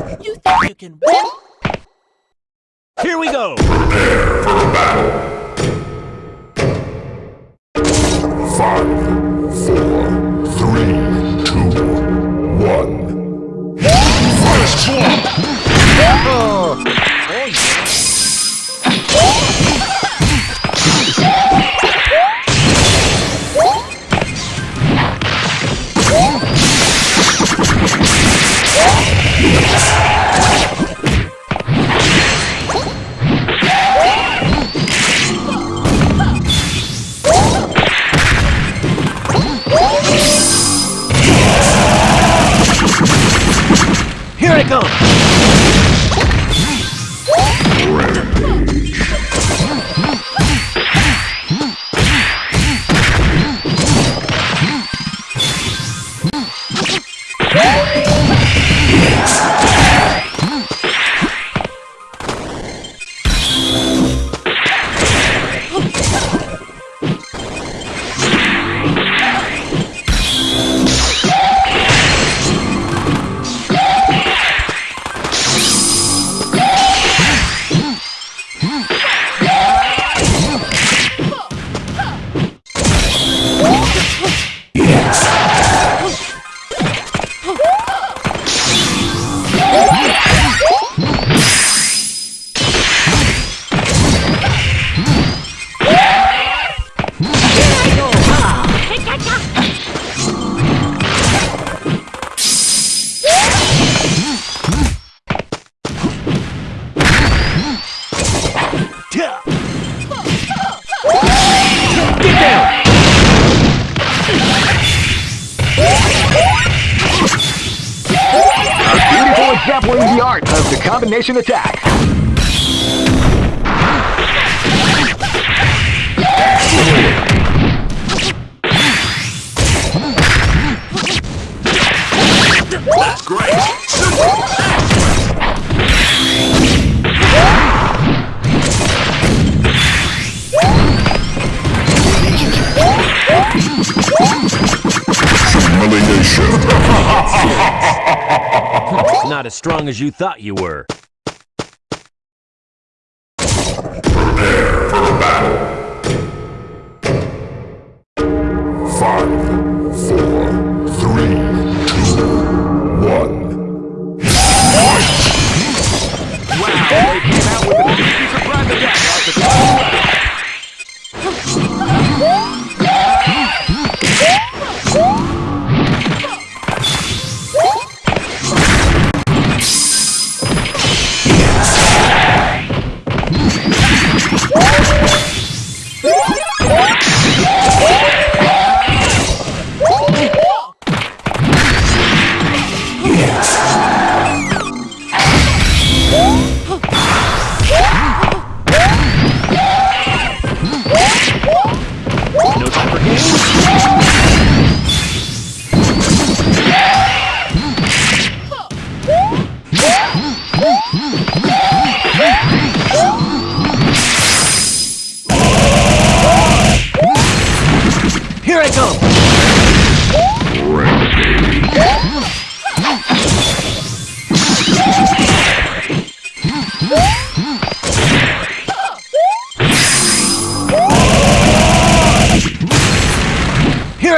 You think you can win? Here we go! Prepare for battle. Five, four, three, two, one. First blood! Here it Beautiful the art of the combination attack. That's great! Not as strong as you thought you were. Prepare for battle. Five,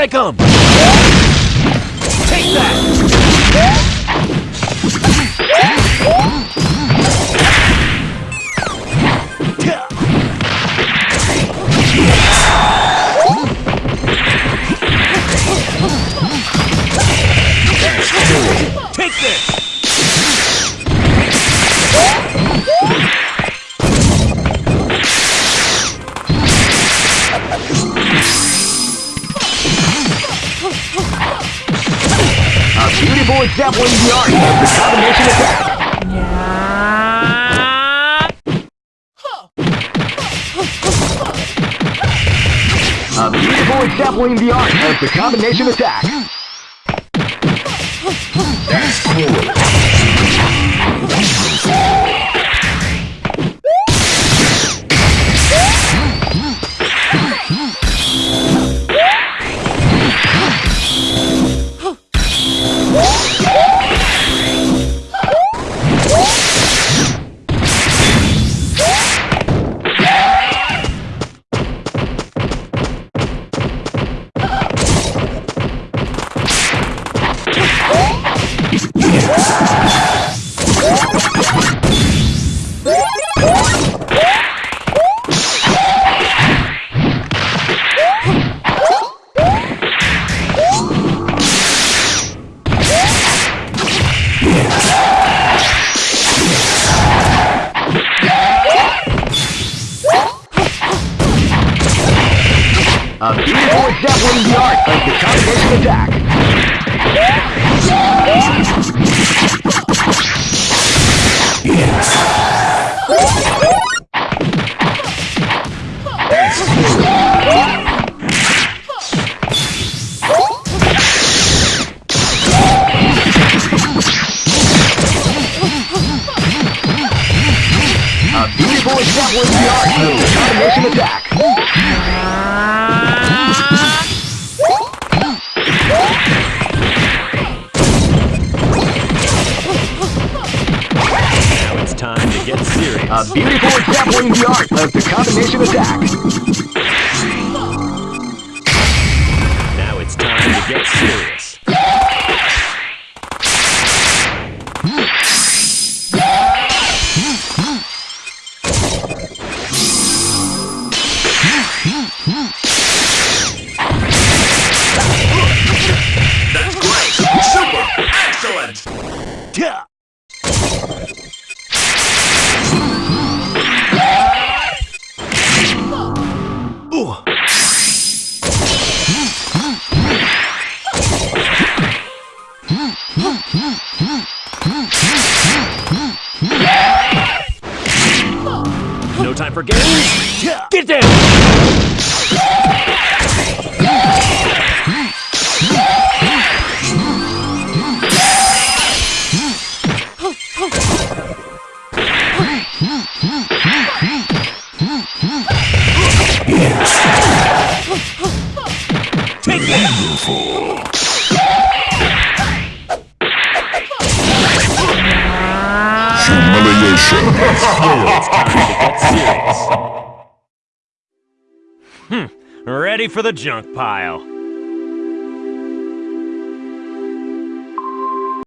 I come! Take that! Take this! Beautiful the art of the combination attack. A beautiful exempling the art of the combination attack. That's cool. Of the combination attack. A beautiful example of the art of the combination attack. A beautiful example in the art of the combination attack. Now it's time to get serious. That's great! Super! Excellent! Yeah. No time for games. Get down. Hmm. Ready for the junk pile.